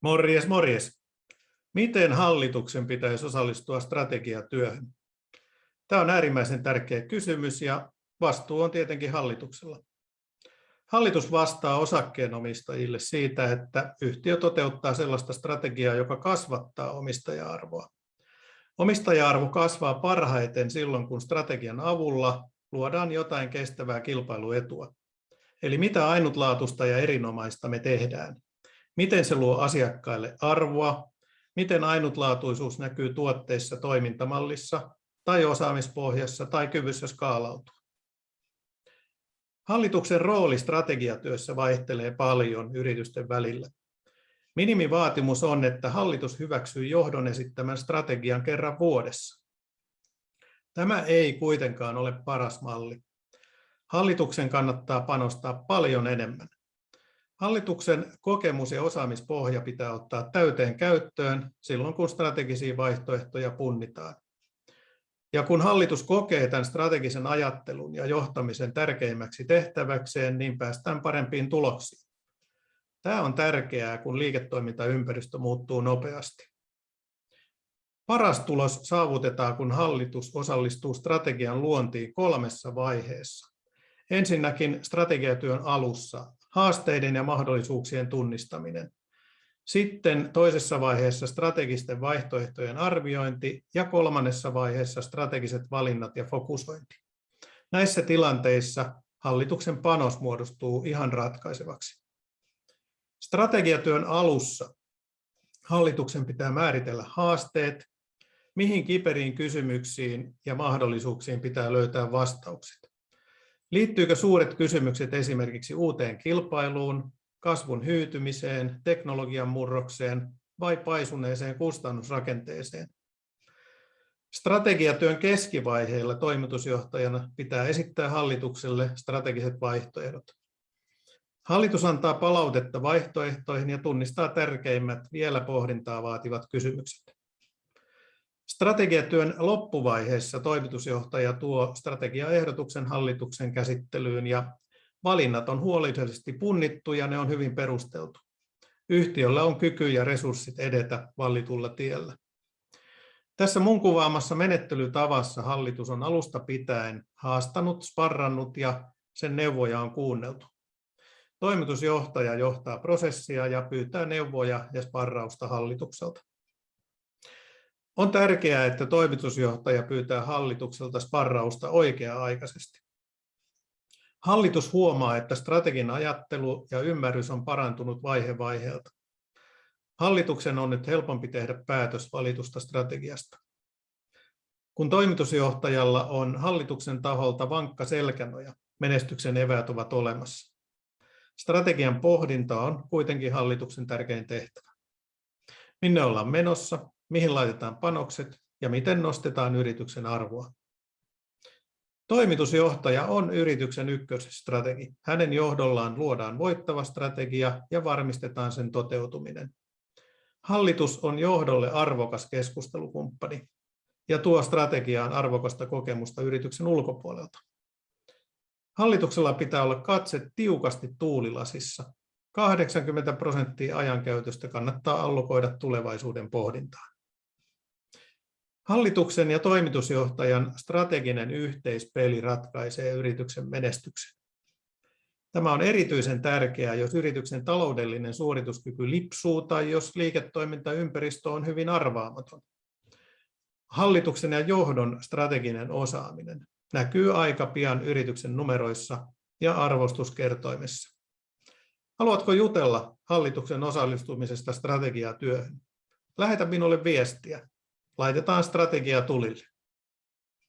Morjes, morjes. Miten hallituksen pitäisi osallistua strategiatyöhön? Tämä on äärimmäisen tärkeä kysymys ja vastuu on tietenkin hallituksella. Hallitus vastaa osakkeenomistajille siitä, että yhtiö toteuttaa sellaista strategiaa, joka kasvattaa omistaja-arvoa. Omistaja-arvo kasvaa parhaiten silloin, kun strategian avulla luodaan jotain kestävää kilpailuetua. Eli mitä ainutlaatuista ja erinomaista me tehdään miten se luo asiakkaille arvoa, miten ainutlaatuisuus näkyy tuotteissa, toimintamallissa tai osaamispohjassa tai kyvyssä skaalautua. Hallituksen rooli strategiatyössä vaihtelee paljon yritysten välillä. Minimivaatimus on, että hallitus hyväksyy johdon esittämän strategian kerran vuodessa. Tämä ei kuitenkaan ole paras malli. Hallituksen kannattaa panostaa paljon enemmän. Hallituksen kokemus ja osaamispohja pitää ottaa täyteen käyttöön silloin, kun strategisia vaihtoehtoja punnitaan. Ja kun hallitus kokee tämän strategisen ajattelun ja johtamisen tärkeimmäksi tehtäväkseen, niin päästään parempiin tuloksiin. Tämä on tärkeää, kun liiketoimintaympäristö muuttuu nopeasti. Paras tulos saavutetaan, kun hallitus osallistuu strategian luontiin kolmessa vaiheessa. Ensinnäkin strategiatyön alussa haasteiden ja mahdollisuuksien tunnistaminen. Sitten toisessa vaiheessa strategisten vaihtoehtojen arviointi ja kolmannessa vaiheessa strategiset valinnat ja fokusointi. Näissä tilanteissa hallituksen panos muodostuu ihan ratkaisevaksi. Strategiatyön alussa hallituksen pitää määritellä haasteet, mihin kiperiin kysymyksiin ja mahdollisuuksiin pitää löytää vastaukset. Liittyykö suuret kysymykset esimerkiksi uuteen kilpailuun, kasvun hyytymiseen, teknologian murrokseen vai paisuneeseen kustannusrakenteeseen? Strategiatyön keskivaiheilla toimitusjohtajana pitää esittää hallitukselle strategiset vaihtoehdot. Hallitus antaa palautetta vaihtoehtoihin ja tunnistaa tärkeimmät vielä pohdintaa vaativat kysymykset. Strategiatyön loppuvaiheessa toimitusjohtaja tuo strategiaehdotuksen hallituksen käsittelyyn ja valinnat on huolellisesti punnittu ja ne on hyvin perusteltu. Yhtiöllä on kyky ja resurssit edetä vallitulla tiellä. Tässä mun kuvaamassa menettelytavassa hallitus on alusta pitäen haastanut, sparrannut ja sen neuvoja on kuunneltu. Toimitusjohtaja johtaa prosessia ja pyytää neuvoja ja sparrausta hallitukselta. On tärkeää, että toimitusjohtaja pyytää hallitukselta sparrausta oikea-aikaisesti. Hallitus huomaa, että strategin ajattelu ja ymmärrys on parantunut vaihe vaiheelta. Hallituksen on nyt helpompi tehdä päätös valitusta strategiasta. Kun toimitusjohtajalla on hallituksen taholta vankka selkänoja, menestyksen eväät ovat olemassa. Strategian pohdinta on kuitenkin hallituksen tärkein tehtävä. Minne ollaan menossa, mihin laitetaan panokset ja miten nostetaan yrityksen arvoa. Toimitusjohtaja on yrityksen ykkösstrategi. Hänen johdollaan luodaan voittava strategia ja varmistetaan sen toteutuminen. Hallitus on johdolle arvokas keskustelukumppani ja tuo strategiaan arvokasta kokemusta yrityksen ulkopuolelta. Hallituksella pitää olla katse tiukasti tuulilasissa. 80 prosenttia ajankäytöstä kannattaa allokoida tulevaisuuden pohdintaan. Hallituksen ja toimitusjohtajan strateginen yhteispeli ratkaisee yrityksen menestyksen. Tämä on erityisen tärkeää, jos yrityksen taloudellinen suorituskyky lipsuu tai jos liiketoimintaympäristö on hyvin arvaamaton. Hallituksen ja johdon strateginen osaaminen näkyy aika pian yrityksen numeroissa ja arvostuskertoimessa. Haluatko jutella hallituksen osallistumisesta strategiatyöhön? Lähetä minulle viestiä laitetaan strategia tulille.